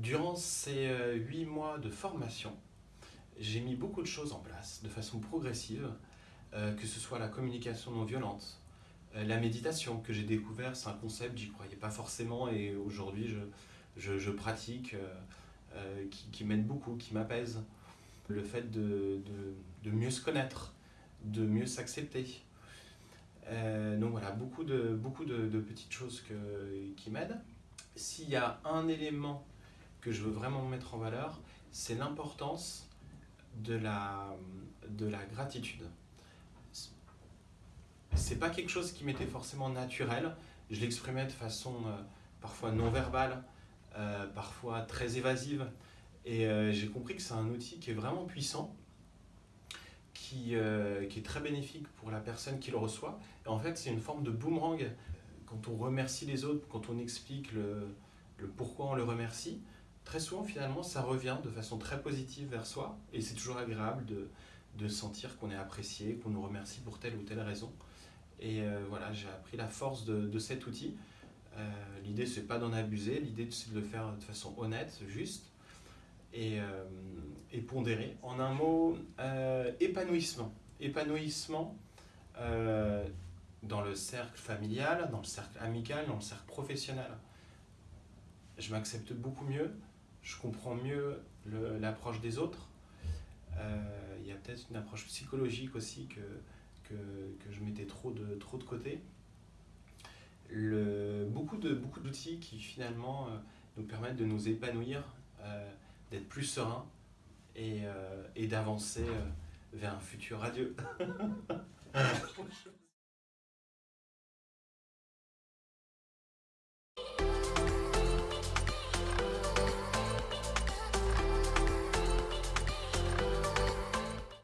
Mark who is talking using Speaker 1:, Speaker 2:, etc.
Speaker 1: Durant ces euh, huit mois de formation, j'ai mis beaucoup de choses en place de façon progressive, euh, que ce soit la communication non violente, euh, la méditation que j'ai découvert, c'est un concept, j'y croyais pas forcément et aujourd'hui je, je, pratique, qui, m'aide beaucoup, qui m'apaise. Le fait de, de, de, mieux se connaître, de mieux s'accepter. donc voilà, beaucoup de, beaucoup de, petites choses que, qui m'aident. S'il y a un élément que je veux vraiment mettre en valeur, c'est l'importance de la, de la gratitude. C'est pas quelque chose qui m'était forcément naturel, je l'exprimais de façon euh, parfois non verbale, euh, parfois très évasive, et euh, j'ai compris que c'est un outil qui est vraiment puissant, qui, qui, est très bénéfique pour la personne qui le reçoit. Et en fait, c'est une forme de boomerang. Quand on remercie les autres, quand on explique le, le pourquoi on le remercie, très souvent finalement ça revient de façon très positive vers soi et c'est toujours agréable de, de sentir qu'on est apprécié, qu'on nous remercie pour telle ou telle raison. Et euh, voilà, j'ai appris la force de, de cet outil. Euh, l'idée c'est pas d'en abuser, l'idée c'est de le faire de façon honnête, juste et, euh, et pondéré. En un mot, épanouissement. Épanouissement dans le cercle familial, dans le cercle amical, dans le cercle professionnel. Je m'accepte beaucoup mieux, je comprends mieux l'approche des autres. Euh, il y a peut-être une approche psychologique aussi que, que, que, je mettais trop de, trop de côté. Le, beaucoup d'outils beaucoup qui finalement euh, nous permettent de nous épanouir, euh, d'être plus serein et, et d'avancer vers un futur radieux.